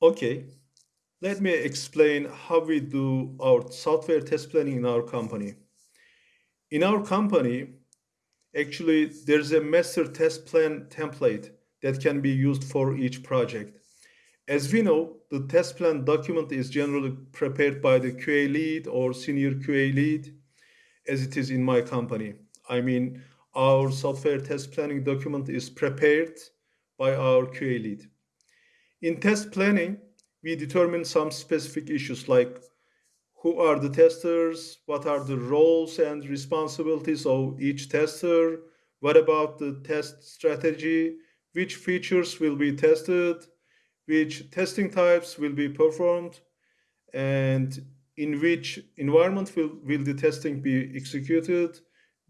Okay, let me explain how we do our software test planning in our company. In our company, actually, there's a master test plan template that can be used for each project. As we know, the test plan document is generally prepared by the QA lead or senior QA lead, as it is in my company. I mean, our software test planning document is prepared by our QA lead. In test planning, we determine some specific issues like who are the testers, what are the roles and responsibilities of each tester, what about the test strategy, which features will be tested, which testing types will be performed, and in which environment will, will the testing be executed,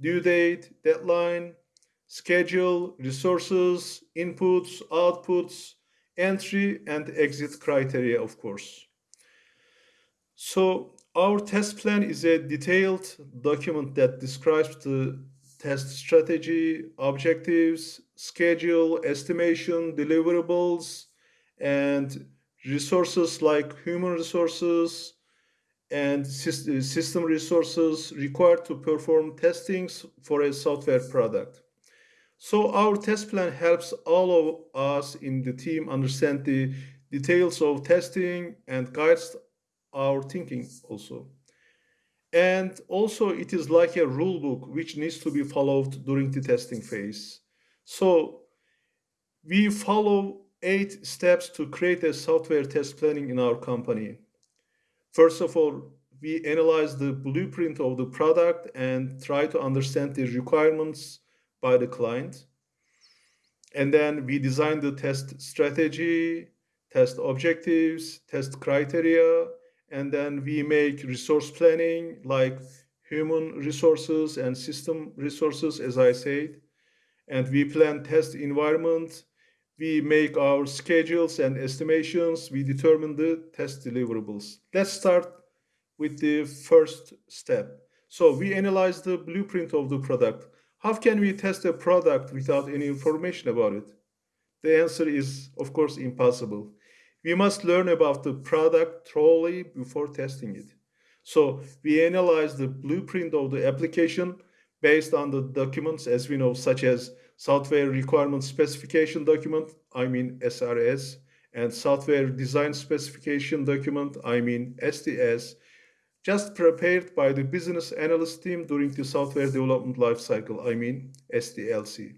due date, deadline, schedule, resources, inputs, outputs, entry and exit criteria, of course. So our test plan is a detailed document that describes the test strategy, objectives, schedule, estimation, deliverables, and resources like human resources and system resources required to perform testings for a software product. So our test plan helps all of us in the team understand the details of testing and guides our thinking also. And also it is like a rule book which needs to be followed during the testing phase. So we follow eight steps to create a software test planning in our company. First of all, we analyze the blueprint of the product and try to understand the requirements by the client. And then we design the test strategy, test objectives, test criteria, and then we make resource planning like human resources and system resources, as I said. And we plan test environment. We make our schedules and estimations. We determine the test deliverables. Let's start with the first step. So we analyze the blueprint of the product. How can we test a product without any information about it? The answer is, of course, impossible. We must learn about the product thoroughly before testing it. So we analyze the blueprint of the application based on the documents, as we know, such as software requirement specification document, I mean SRS, and software design specification document, I mean SDS, just prepared by the business analyst team during the software development lifecycle, I mean SDLC.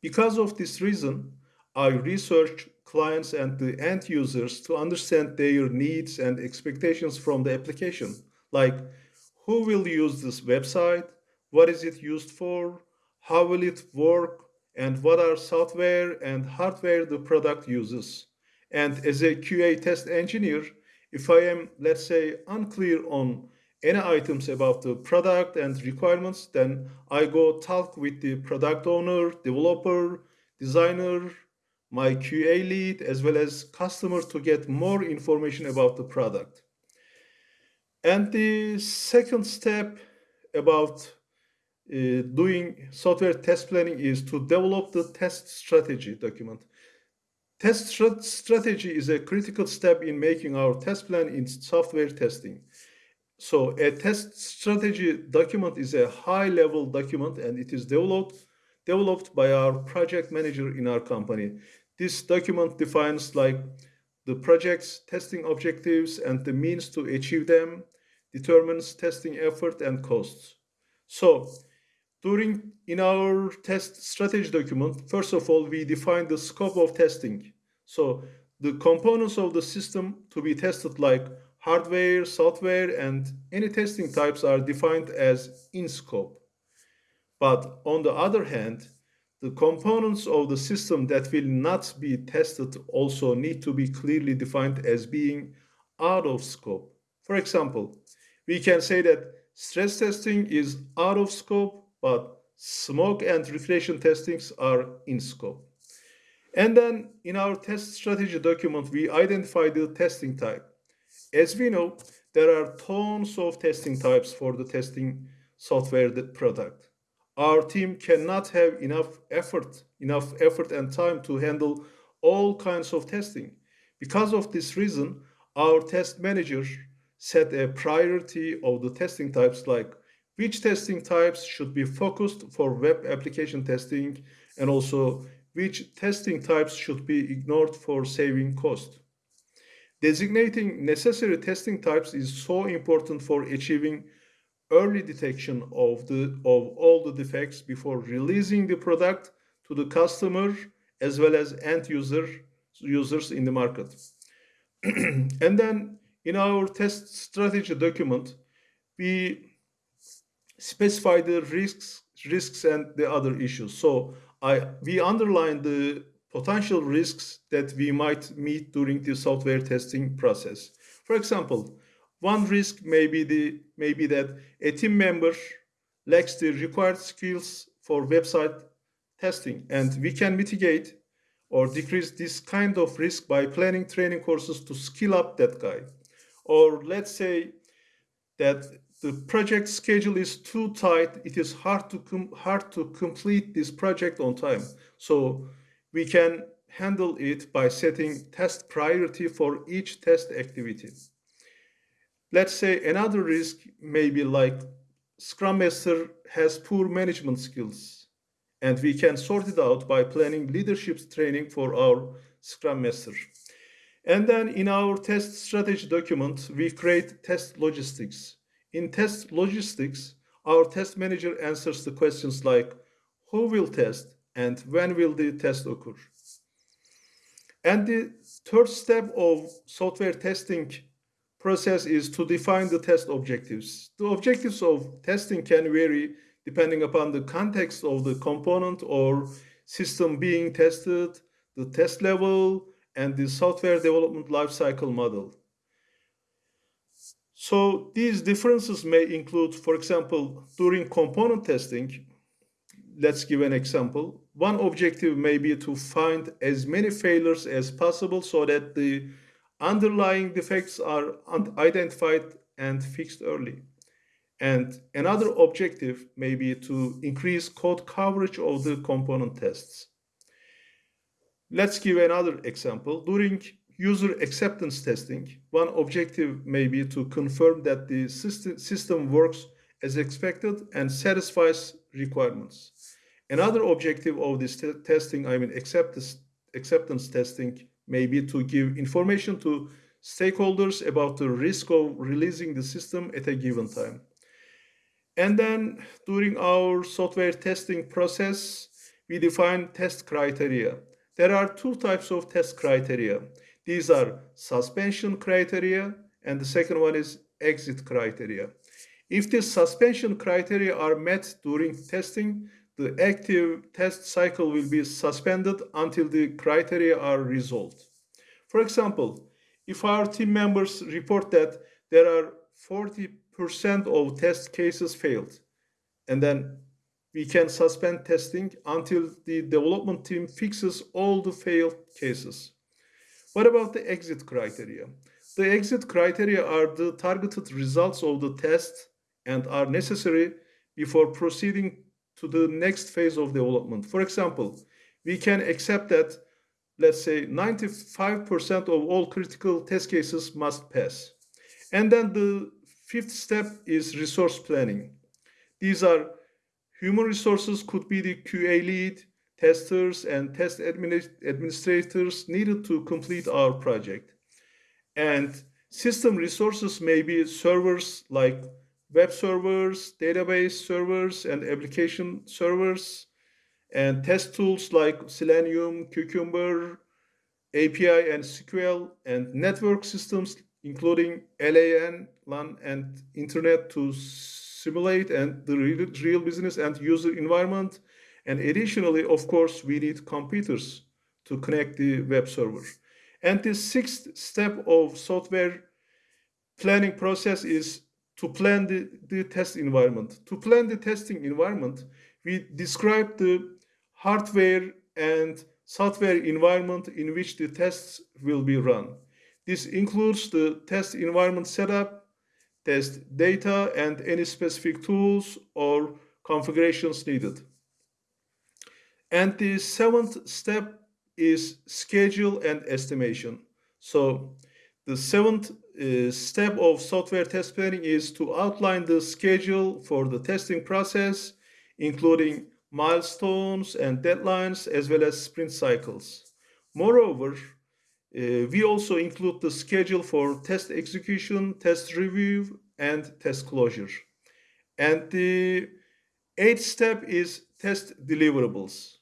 Because of this reason, I researched clients and the end users to understand their needs and expectations from the application, like who will use this website, what is it used for, how will it work, and what are software and hardware the product uses. And as a QA test engineer, if I am, let's say, unclear on any items about the product and requirements, then I go talk with the product owner, developer, designer, my QA lead, as well as customers to get more information about the product. And the second step about uh, doing software test planning is to develop the test strategy document. Test strategy is a critical step in making our test plan in software testing. So a test strategy document is a high-level document and it is developed, developed by our project manager in our company. This document defines like the project's testing objectives and the means to achieve them, determines testing effort and costs. So during in our test strategy document, first of all, we define the scope of testing. So the components of the system to be tested like hardware, software, and any testing types are defined as in scope. But on the other hand, the components of the system that will not be tested also need to be clearly defined as being out of scope. For example, we can say that stress testing is out of scope but smoke and regression testings are in scope. And then in our test strategy document, we identify the testing type. As we know, there are tons of testing types for the testing software product. Our team cannot have enough effort, enough effort and time to handle all kinds of testing. Because of this reason, our test manager set a priority of the testing types like which testing types should be focused for web application testing and also which testing types should be ignored for saving cost. Designating necessary testing types is so important for achieving early detection of, the, of all the defects before releasing the product to the customer as well as end user, users in the market. and then in our test strategy document, we specify the risks, risks and the other issues. So I, we underline the potential risks that we might meet during the software testing process. For example, one risk may be, the, may be that a team member lacks the required skills for website testing, and we can mitigate or decrease this kind of risk by planning training courses to skill up that guy. Or let's say that the project schedule is too tight, it is hard to, hard to complete this project on time. So we can handle it by setting test priority for each test activity. Let's say another risk may be like Scrum Master has poor management skills, and we can sort it out by planning leadership training for our Scrum Master. And then in our test strategy document, we create test logistics. In test logistics, our test manager answers the questions like who will test and when will the test occur. And the third step of software testing process is to define the test objectives. The objectives of testing can vary depending upon the context of the component or system being tested, the test level, and the software development lifecycle model. So these differences may include, for example, during component testing, let's give an example. One objective may be to find as many failures as possible so that the underlying defects are identified and fixed early. And another objective may be to increase code coverage of the component tests. Let's give another example. During user acceptance testing, one objective may be to confirm that the system works as expected and satisfies requirements. Another objective of this testing, I mean acceptance, acceptance testing, may be to give information to stakeholders about the risk of releasing the system at a given time. And then during our software testing process, we define test criteria. There are two types of test criteria. These are suspension criteria, and the second one is exit criteria. If the suspension criteria are met during testing, the active test cycle will be suspended until the criteria are resolved. For example, if our team members report that there are 40% of test cases failed, and then we can suspend testing until the development team fixes all the failed cases. What about the exit criteria? The exit criteria are the targeted results of the test and are necessary before proceeding to the next phase of development. For example, we can accept that, let's say, 95% of all critical test cases must pass. And then the fifth step is resource planning. These are human resources could be the QA lead, testers, and test administrators needed to complete our project. And system resources may be servers like web servers, database servers, and application servers, and test tools like Selenium, Cucumber, API, and SQL, and network systems including LAN, LAN, and Internet to simulate and the real business and user environment. And additionally, of course, we need computers to connect the web server. And the sixth step of software planning process is to plan the, the test environment. To plan the testing environment, we describe the hardware and software environment in which the tests will be run. This includes the test environment setup, test data, and any specific tools or configurations needed. And the seventh step is schedule and estimation. So the seventh uh, step of software test planning is to outline the schedule for the testing process, including milestones and deadlines, as well as sprint cycles. Moreover, uh, we also include the schedule for test execution, test review, and test closure. And the eighth step is test deliverables.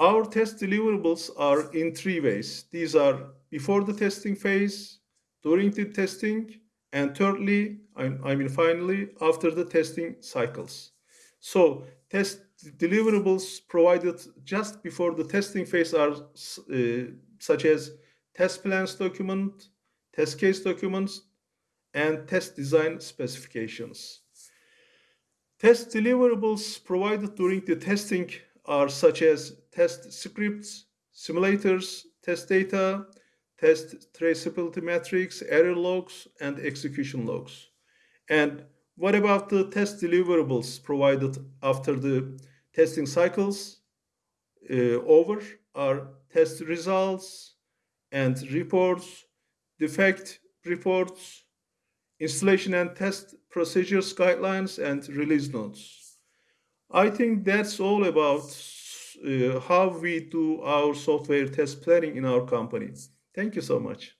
Our test deliverables are in three ways. These are before the testing phase, during the testing, and thirdly, I mean finally, after the testing cycles. So test deliverables provided just before the testing phase are uh, such as test plans document, test case documents, and test design specifications. Test deliverables provided during the testing are such as test scripts, simulators, test data, test traceability metrics, error logs, and execution logs. And what about the test deliverables provided after the testing cycles uh, over are test results and reports, defect reports, installation and test procedures guidelines, and release notes. I think that's all about uh, how we do our software test planning in our company. Thank you so much.